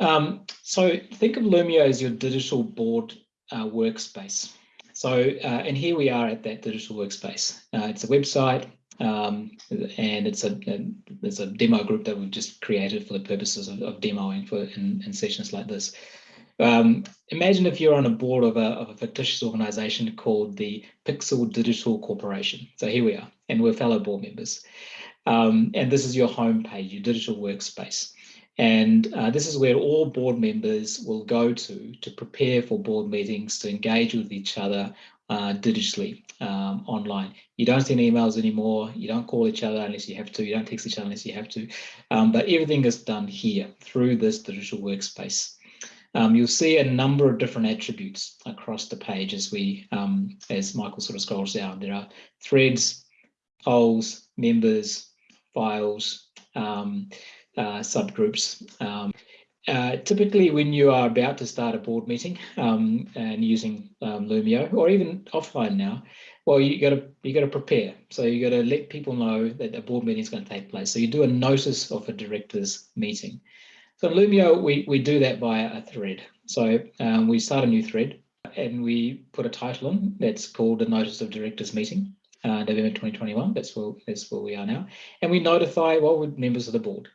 Um, so think of Loomio as your digital board uh, workspace. So, uh, and here we are at that digital workspace. Uh, it's a website um, and it's a, a, there's a demo group that we've just created for the purposes of, of demoing for in, in, sessions like this. Um, imagine if you're on a board of a, of a fictitious organization called the Pixel Digital Corporation. So here we are, and we're fellow board members. Um, and this is your home page, your digital workspace. And uh, this is where all board members will go to to prepare for board meetings, to engage with each other uh, digitally um, online. You don't send emails anymore. You don't call each other unless you have to. You don't text each other unless you have to. Um, but everything is done here through this digital workspace. Um, you'll see a number of different attributes across the page as we, um, as Michael sort of scrolls down. There are threads, polls, members, files, um, uh, subgroups. Um, uh, typically, when you are about to start a board meeting um, and using um, Loomio, or even offline now, well, you got to you got to prepare. So you got to let people know that a board meeting is going to take place. So you do a notice of a directors meeting. So in Loomio, we we do that via a thread. So um, we start a new thread and we put a title on that's called a notice of directors meeting, uh, November 2021. That's where that's where we are now, and we notify well members of the board.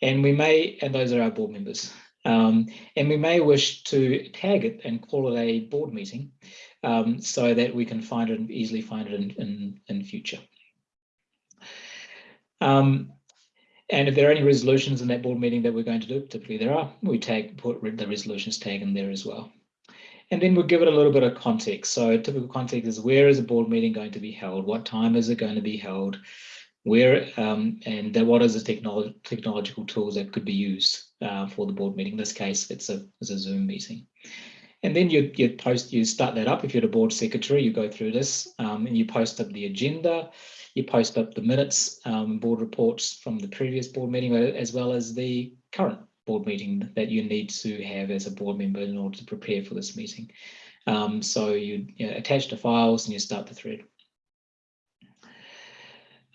And we may, and those are our board members, um, and we may wish to tag it and call it a board meeting um, so that we can find it and easily find it in, in, in future. Um, and if there are any resolutions in that board meeting that we're going to do, typically there are, we tag, put the resolutions tag in there as well. And then we'll give it a little bit of context. So typical context is where is a board meeting going to be held? What time is it going to be held? Where um, and what is the technolo technological tools that could be used uh, for the board meeting. In this case, it's a, it's a Zoom meeting. And then you, you post, you start that up. If you're the board secretary, you go through this um, and you post up the agenda, you post up the minutes, um, board reports from the previous board meeting, as well as the current board meeting that you need to have as a board member in order to prepare for this meeting. Um, so you, you know, attach the files and you start the thread.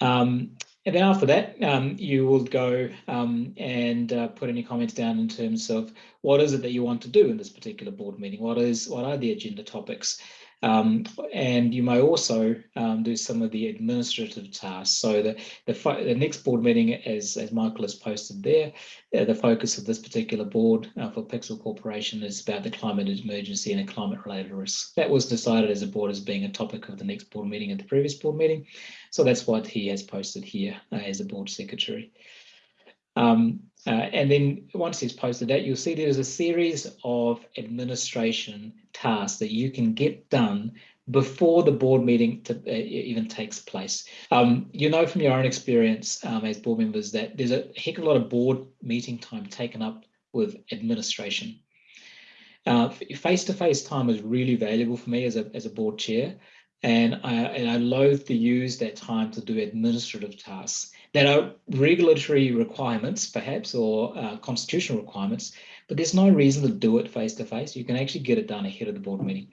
Um, and then after that, um, you will go um, and uh, put any comments down in terms of what is it that you want to do in this particular board meeting? What is what are the agenda topics? Um, and you may also um, do some of the administrative tasks. So the, the, the, next board meeting, as, as Michael has posted there, uh, the focus of this particular board uh, for Pixel Corporation is about the climate emergency and the climate related risks. That was decided as a board as being a topic of the next board meeting and the previous board meeting. So that's what he has posted here uh, as a board secretary. Um, uh, and then once it's posted that, you'll see there's a series of administration tasks that you can get done before the board meeting to, uh, even takes place. Um, you know from your own experience um, as board members that there's a heck of a lot of board meeting time taken up with administration. Uh, face-to-face -face time is really valuable for me as a, as a board chair and I, and I loathe to use that time to do administrative tasks that are regulatory requirements, perhaps, or uh, constitutional requirements, but there's no reason to do it face to face. You can actually get it done ahead of the board meeting.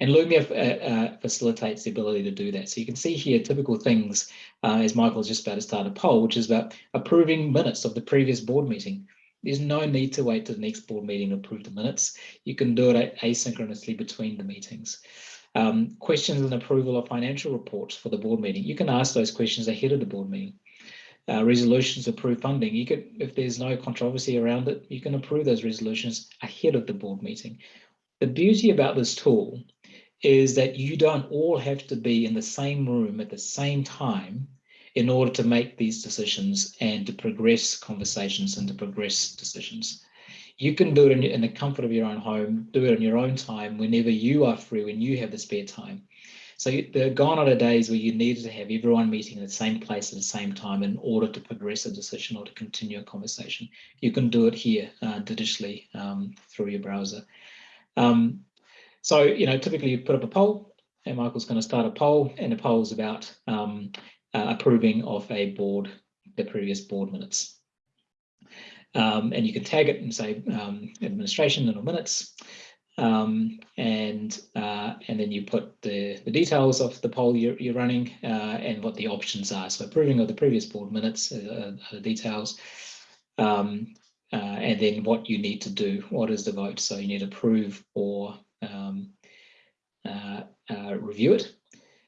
And Loomio uh, uh, facilitates the ability to do that. So you can see here typical things, uh, as Michael is just about to start a poll, which is about approving minutes of the previous board meeting. There's no need to wait to the next board meeting to approve the minutes. You can do it asynchronously between the meetings. Um, questions and approval of financial reports for the board meeting. You can ask those questions ahead of the board meeting uh, resolutions approve funding. You could, if there's no controversy around it, you can approve those resolutions ahead of the board meeting. The beauty about this tool is that you don't all have to be in the same room at the same time in order to make these decisions and to progress conversations and to progress decisions. You can do it in, in the comfort of your own home, do it in your own time, whenever you are free, when you have the spare time. So are gone are the days where you needed to have everyone meeting in the same place at the same time in order to progress a decision or to continue a conversation. You can do it here uh, digitally um, through your browser. Um, so, you know, typically you put up a poll and Michael's going to start a poll and the poll is about um, uh, approving of a board, the previous board minutes. Um, and you can tag it and say um, administration and minutes. Um, and uh, and then you put the, the details of the poll you're, you're running uh, and what the options are. So approving of the previous board minutes uh, the details. Um, uh, and then what you need to do. What is the vote? So you need to approve or um, uh, uh, review it,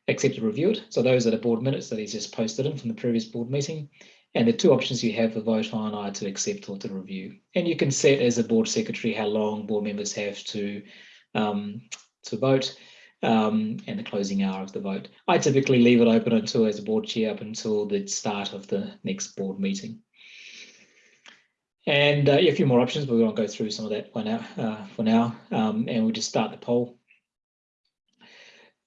accept or review it. So those are the board minutes that he's just posted in from the previous board meeting. And the two options you have for vote on are to accept or to review. And you can set as a board secretary how long board members have to um, to vote um, and the closing hour of the vote. I typically leave it open until as a board chair up until the start of the next board meeting. And uh, yeah, a few more options, but we won't go through some of that for now. Uh, for now, um, and we'll just start the poll.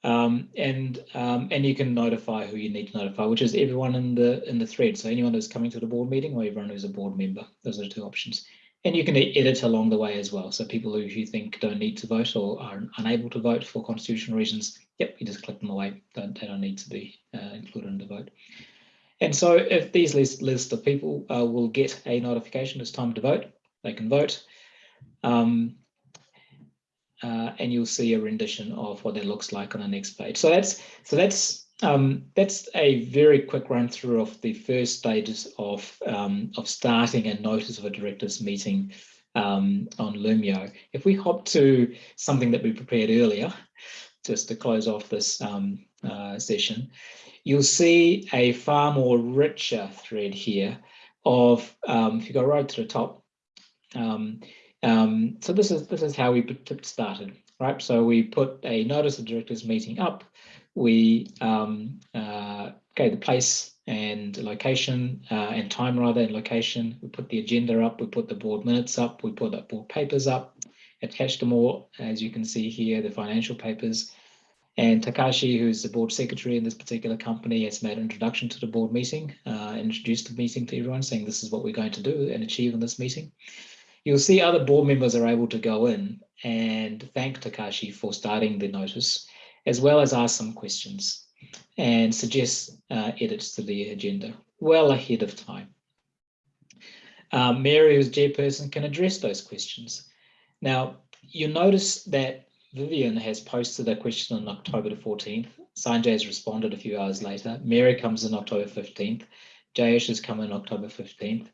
Um, and um, and you can notify who you need to notify, which is everyone in the in the thread. So anyone who's coming to the board meeting or everyone who's a board member. Those are the two options. And you can edit along the way as well. So people who you think don't need to vote or are unable to vote for constitutional reasons, yep, you just click them away. Don't, they don't need to be uh, included in the vote. And so if these list, list of people uh, will get a notification it's time to vote, they can vote. Um, uh, and you'll see a rendition of what that looks like on the next page. So that's so that's um, that's a very quick run through of the first stages of um, of starting a notice of a directors meeting um, on Loomio. If we hop to something that we prepared earlier, just to close off this um, uh, session, you'll see a far more richer thread here of um, if you go right to the top. Um, so this is this is how we started, right? So we put a notice of directors meeting up we um, uh, gave the place and location uh, and time rather and location. We put the agenda up, we put the board minutes up, we put the board papers up, attached them all, as you can see here, the financial papers. And Takashi, who's the board secretary in this particular company, has made an introduction to the board meeting, uh, introduced the meeting to everyone, saying this is what we're going to do and achieve in this meeting. You'll see other board members are able to go in and thank Takashi for starting the notice as well as ask some questions and suggest uh, edits to the agenda well ahead of time. Um, Mary, who's chairperson, can address those questions. Now, you notice that Vivian has posted a question on October the 14th. Sanjay has responded a few hours later. Mary comes in October 15th. Jayesh has come in October 15th.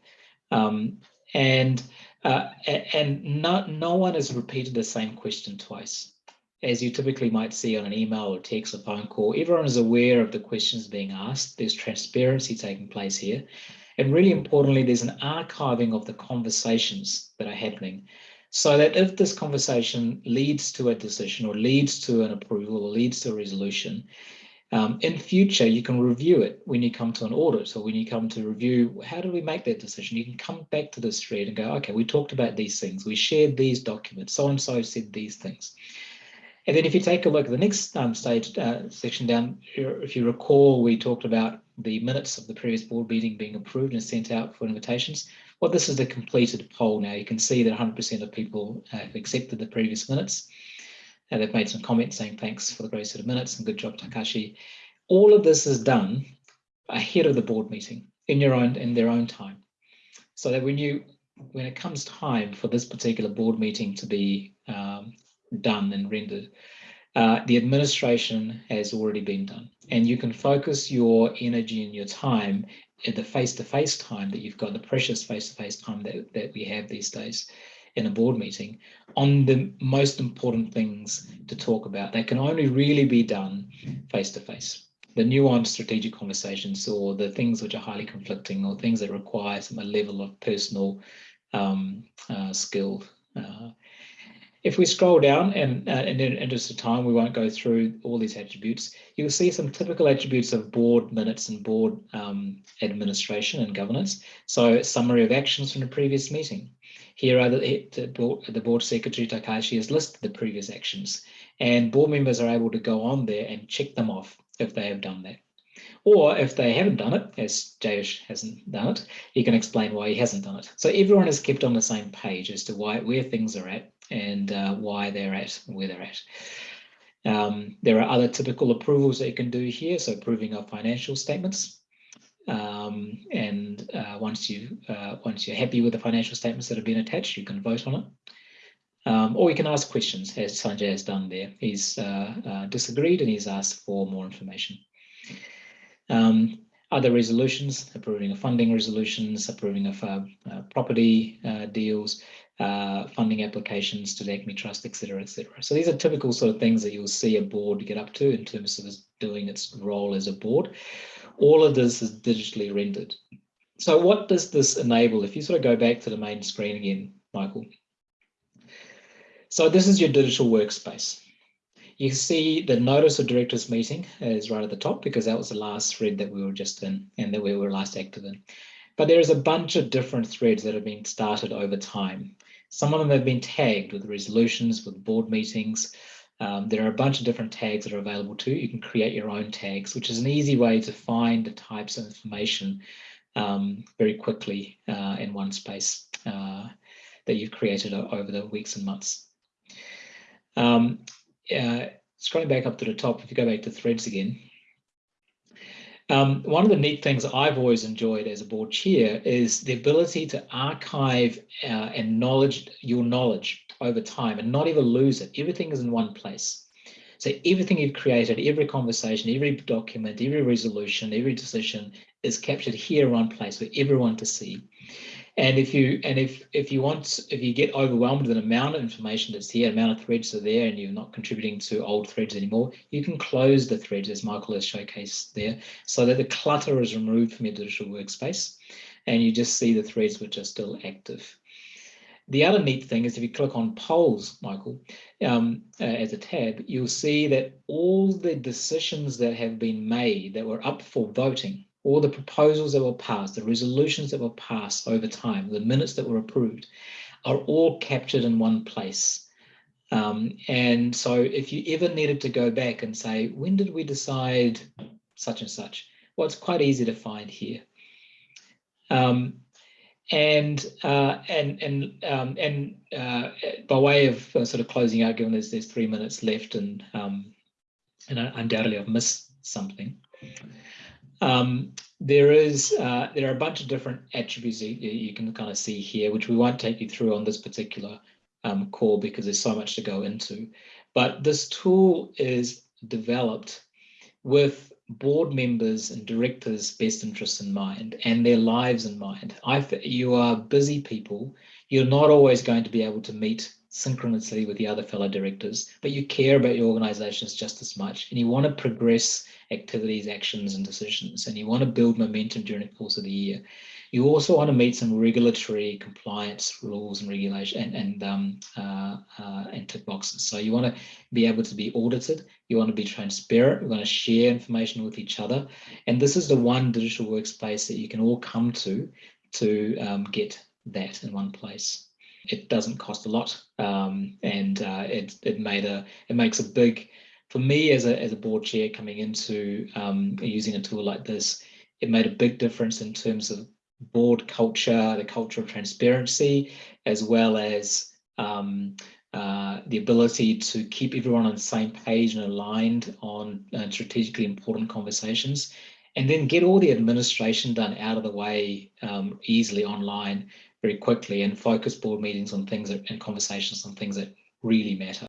Um, and uh, and no, no one has repeated the same question twice as you typically might see on an email or text or phone call, everyone is aware of the questions being asked. There's transparency taking place here. And really importantly, there's an archiving of the conversations that are happening so that if this conversation leads to a decision or leads to an approval or leads to a resolution, um, in future, you can review it when you come to an audit or when you come to review, how do we make that decision? You can come back to this thread and go, okay, we talked about these things. We shared these documents. So-and-so said these things. And then if you take a look at the next um, stage uh, section down, if you recall, we talked about the minutes of the previous board meeting being approved and sent out for invitations. Well, this is the completed poll now. You can see that 100% of people have accepted the previous minutes. And they've made some comments saying thanks for the great set of minutes and good job, Takashi. All of this is done ahead of the board meeting in your own in their own time. So that when you when it comes time for this particular board meeting to be um, done and rendered. Uh, the administration has already been done and you can focus your energy and your time at the face-to-face -face time that you've got, the precious face-to-face -face time that, that we have these days in a board meeting on the most important things to talk about. They can only really be done face-to-face. The nuanced strategic conversations or the things which are highly conflicting or things that require some a level of personal um, uh, skill uh, if we scroll down and, uh, in interest of time, we won't go through all these attributes. You'll see some typical attributes of board minutes and board um, administration and governance. So summary of actions from the previous meeting. Here are the, the, board, the board secretary Takashi has listed the previous actions and board members are able to go on there and check them off if they have done that. Or if they haven't done it, as Jayesh hasn't done it, he can explain why he hasn't done it. So everyone is kept on the same page as to why where things are at and uh, why they're at where they're at. Um, there are other typical approvals that you can do here. So approving of financial statements. Um, and uh, once you uh, once you're happy with the financial statements that have been attached, you can vote on it. Um, or you can ask questions, as Sanjay has done there. He's uh, uh, disagreed and he's asked for more information. Um, other resolutions, approving of funding resolutions, approving of uh, uh, property deals, funding applications to the Acme Trust, etc., etc. So these are typical sort of things that you'll see a board get up to in terms of doing its role as a board. All of this is digitally rendered. So what does this enable? If you sort of go back to the main screen again, Michael. So this is your digital workspace. You see the notice of directors meeting is right at the top because that was the last thread that we were just in and that we were last active in. But there is a bunch of different threads that have been started over time. Some of them have been tagged with resolutions, with board meetings. Um, there are a bunch of different tags that are available too. You can create your own tags, which is an easy way to find the types of information um, very quickly uh, in one space uh, that you've created over the weeks and months. Um, uh, scrolling back up to the top, if you go back to threads again, um, one of the neat things I've always enjoyed as a board chair is the ability to archive uh, and knowledge your knowledge over time and not even lose it. Everything is in one place. So everything you've created, every conversation, every document, every resolution, every decision is captured here in one place for everyone to see. And if you and if if you want if you get overwhelmed with an amount of information that's here, amount of threads are there, and you're not contributing to old threads anymore, you can close the threads as Michael has showcased there, so that the clutter is removed from your digital workspace, and you just see the threads which are still active. The other neat thing is if you click on polls, Michael, um, uh, as a tab, you'll see that all the decisions that have been made that were up for voting all the proposals that were passed, the resolutions that were passed over time, the minutes that were approved, are all captured in one place. Um, and so if you ever needed to go back and say, when did we decide such and such? Well, it's quite easy to find here. Um, and uh, and and um, and uh, by way of uh, sort of closing out, given there's there's three minutes left, and um, and undoubtedly I've missed something. Um, there is uh, there are a bunch of different attributes you, you, can kind of see here, which we won't take you through on this particular um, call because there's so much to go into. But this tool is developed with board members and directors' best interests in mind and their lives in mind. I, you are busy people. You're not always going to be able to meet synchronously with the other fellow directors, but you care about your organizations just as much and you want to progress activities, actions, and decisions, and you want to build momentum during the course of the year. You also want to meet some regulatory compliance rules and regulation and, and, um, uh, uh, and tick boxes. So you want to be able to be audited. You want to be transparent. You want to share information with each other. And this is the one digital workspace that you can all come to to um, get that in one place it doesn't cost a lot um, and uh, it, it made a it makes a big for me as a, as a board chair coming into um, using a tool like this, it made a big difference in terms of board culture, the culture of transparency, as well as um, uh, the ability to keep everyone on the same page and aligned on uh, strategically important conversations, and then get all the administration done out of the way um, easily online very quickly and focus board meetings on things that, and conversations on things that really matter.